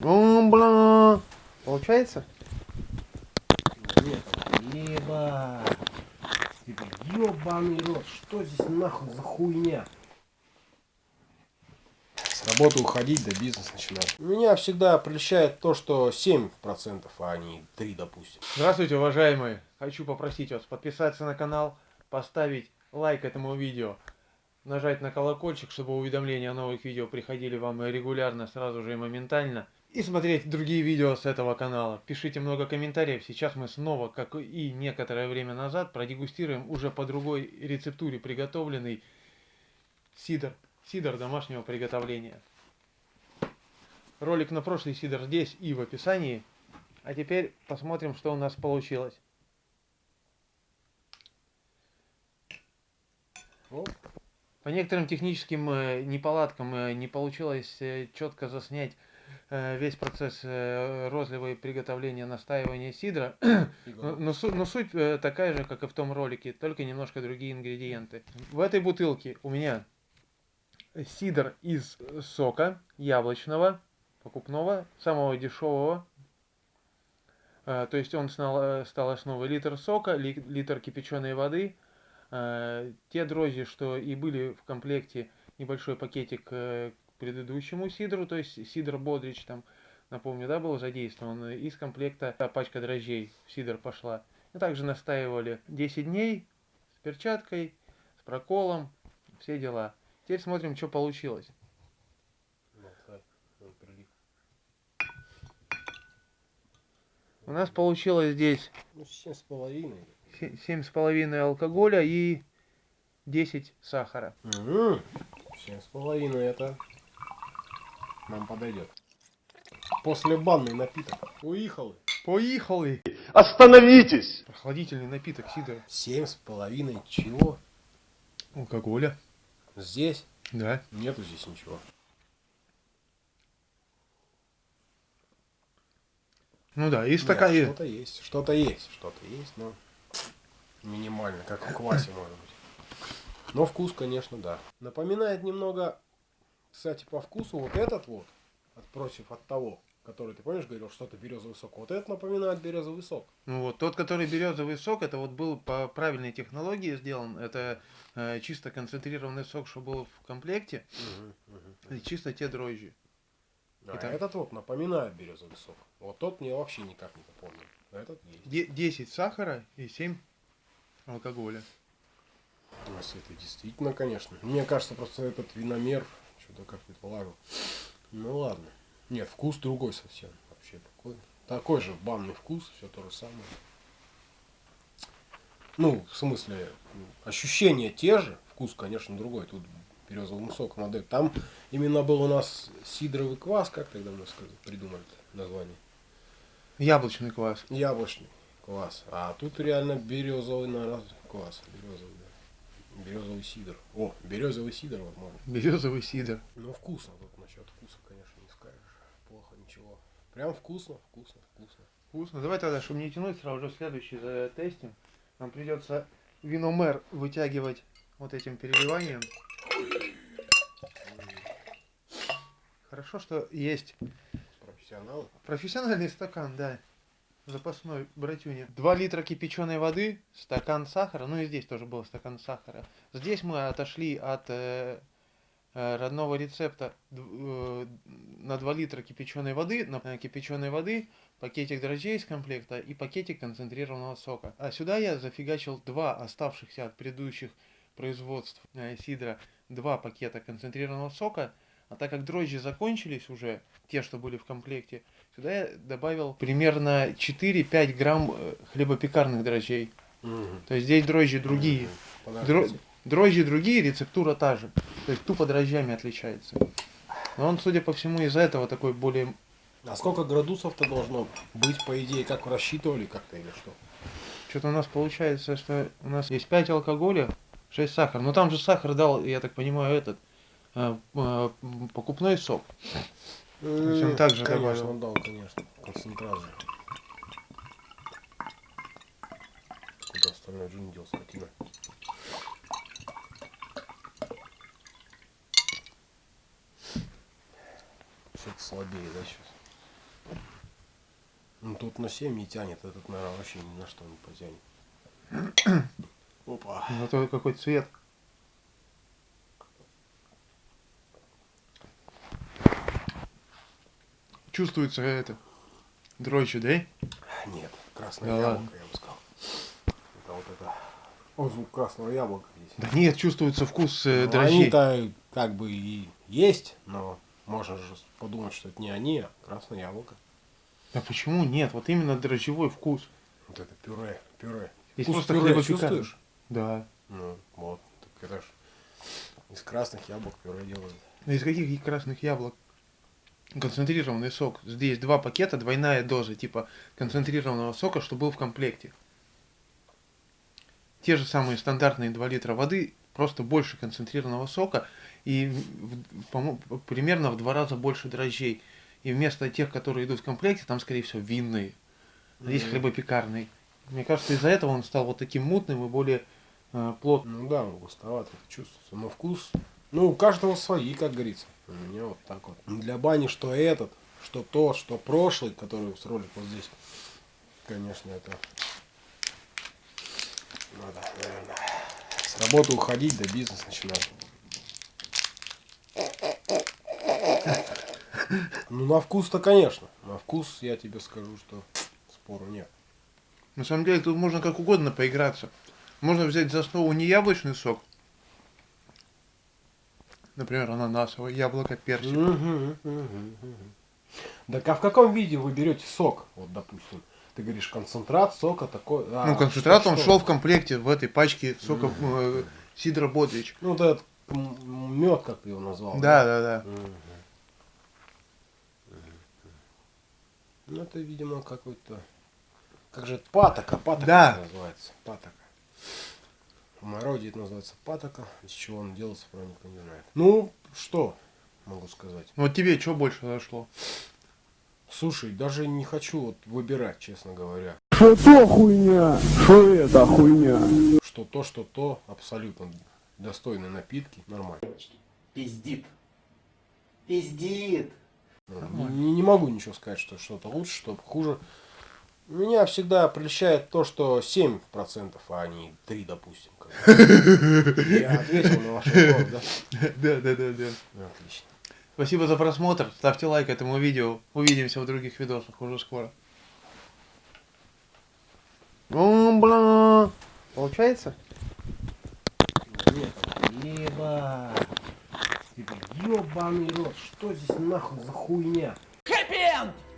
О, бля. Получается? Нет, хлеба. Ёбаный рот, что здесь нахуй за хуйня? С работы уходить, да бизнес начинать. Меня всегда прельщает то, что 7%, а не 3, допустим. Здравствуйте, уважаемые. Хочу попросить вас подписаться на канал, поставить лайк этому видео, нажать на колокольчик, чтобы уведомления о новых видео приходили вам регулярно, сразу же и моментально. И смотреть другие видео с этого канала. Пишите много комментариев. Сейчас мы снова, как и некоторое время назад, продегустируем уже по другой рецептуре приготовленный сидр. Сидр домашнего приготовления. Ролик на прошлый сидр здесь и в описании. А теперь посмотрим, что у нас получилось. По некоторым техническим э, неполадкам э, не получилось э, четко заснять весь процесс э, розлива и приготовления настаивания сидра. Но, но су- но суть э, такая же, как и в том ролике, только немножко другие ингредиенты. В этой бутылке у меня сидр из сока яблочного, покупного, самого дешевого. Э, То есть он стал, э, стал основой литр сока, ли- литр кипяченой воды. Э, Те дрожжи, что и были в комплекте, небольшой пакетик э, предыдущему сидру, то есть сидр Бодрич там, напомню, да, был задействован, из комплекта та пачка дрожжей в сидр пошла. И также настаивали 10 дней с перчаткой, с проколом, все дела. Теперь смотрим, что получилось. У нас получилось здесь Ну, семь с половиной. се- 7,5 алкоголя и 10 сахара. Угу. Семь с половиной это нам подойдет. После банный напиток. Уехал. Поехали! Остановитесь! Прохладительный напиток сидр. Семь с половиной чего? Алкоголя. Здесь? Да. Нету здесь ничего. Ну да, и Нет, стакан... и- Что-то есть, что-то есть, что-то есть, но минимально, как в квасе может быть. Но вкус, конечно, да. Напоминает немного, кстати, по вкусу вот этот вот, от, против от того, который, ты помнишь, говорил, что-то березовый сок. Вот этот напоминает березовый сок. Ну вот, тот, который березовый сок, это вот был по правильной технологии сделан. Это э, чисто концентрированный сок, что был в комплекте. И чисто те дрожжи. А Итак. этот вот напоминает березовый сок. Вот тот мне вообще никак не напомнил. А Этот есть. Де- 10 сахара и 7 алкоголя. Ну, если это действительно, конечно. Мне кажется, просто этот виномер что-то как предполагал. Ну ладно. Нет, вкус другой совсем. Вообще такой. Такой же банный вкус, все то же самое. Ну, в смысле, ну, ощущения те же, вкус, конечно, другой. Тут березовым соком отдают. Там именно был у нас сидровый квас, как тогда мы сказали, придумали название. Яблочный квас. Яблочный квас. А тут реально березовый, наверное, квас. Березовый, да. Березовый сидр. О, березовый сидр вот можно. Березовый сидр. Ну вкусно тут насчет вкуса, конечно, не скажешь. Плохо ничего. Прям вкусно, вкусно, вкусно. Вкусно. Давай тогда, чтобы не тянуть, сразу же следующий затестим. Нам придется виномер вытягивать вот этим переливанием. Хорошо, что есть. Профессиональный стакан, да. Запасной братюня. 2 литра кипяченой воды, стакан сахара. Ну и здесь тоже был стакан сахара. Здесь мы отошли от э, э, родного рецепта э, на 2 литра кипяченой воды, на э, кипяченой воды, пакетик дрожжей из комплекта и пакетик концентрированного сока. А сюда я зафигачил два оставшихся от предыдущих производств э, сидра, два пакета концентрированного сока. А так как дрожжи закончились уже, те, что были в комплекте, сюда я добавил примерно 4-5 грамм э, хлебопекарных дрожжей. То есть здесь дрожжи другие. Подождите. Дрожжи другие, рецептура та же. То есть тупо дрожжами отличается. Но он, судя по всему, из-за этого такой более... А сколько градусов-то должно быть, по идее, как рассчитывали как-то или что? Что-то у нас получается, что у нас есть 5 алкоголя, 6 сахара. Но там же сахар дал, я так понимаю, этот покупной сок. есть он так же конечно, добавил. дал, конечно. Концентрат же. Куда остальной джин дел, скотина? Что-то слабее, да, сейчас? Ну тут на 7 не тянет, этот, наверное, вообще ни на что не потянет. Опа. Зато какой цвет. Чувствуется это. Дрожжи, да? Нет, красное Да яблоко, ладно. я бы сказал. Это вот это. О, звук красного яблока здесь. Да нет, чувствуется вкус э, Ну, дрожжей. Они-то как бы и есть, но можно же подумать, что это не они, а красное яблоко. А почему нет? Вот именно дрожжевой вкус. Вот это пюре, пюре. Есть Вкус просто пюре чувствуешь? Да. Ну, вот. Так это ж из красных яблок пюре делают. Из каких красных яблок? Концентрированный сок. Здесь два пакета, двойная доза, типа концентрированного сока, что был в комплекте. Те же самые стандартные 2 литра воды, просто больше концентрированного сока и примерно в два раза больше дрожжей. И вместо тех, которые идут в комплекте, там, скорее всего, винные. Здесь Мгм. хлебопекарный. Мне кажется, из-за этого он стал вот таким мутным и более э, плотным. Ну да, он густоватый, чувствуется. Но вкус, ну, у каждого свои, как говорится. У меня вот так вот. Для бани что этот, что то, что прошлый, который с ролик вот здесь. Конечно, это надо, наверное, с работы уходить, да бизнес начинать. Ну, на вкус-то, конечно. На вкус я тебе скажу, что спору нет. На самом деле тут можно как угодно поиграться. Можно взять за основу не яблочный сок, например, ананасовый, яблоко, персик. Мгм, мгм, мгм. Так а в каком виде вы берете сок? Вот, допустим, ты говоришь концентрат сока такой. а, ну, концентрат, что- он что? шел в комплекте в этой пачке сока э, Сидра Бодрич. Ну, вот этот мед, как ты его назвал. Да, да, да. Мгм. Мгм. Ну, это, видимо, какой-то... Как же это? Патока, патока Да. называется. Патока. Это называется патока. Из чего он делается, правда, никто не знает. Ну, что могу сказать? Ну, Вот тебе что больше зашло? Слушай, даже не хочу вот выбирать, честно говоря. Что то хуйня, что это хуйня. Что то, что то, абсолютно достойные напитки, нормально. Пиздит. Пиздит. Не, не могу ничего сказать, что что-то лучше, что хуже. Меня всегда прельщает то, что 7%, а не 3, допустим. Я ответил на ваш вопрос, да? Да, да, да, да. Ну, Отлично. Спасибо за просмотр. Ставьте лайк этому видео. Увидимся в других видосах уже скоро. О, бля. Получается? Нет, хлеба. Ебаный рот, что здесь нахуй за хуйня?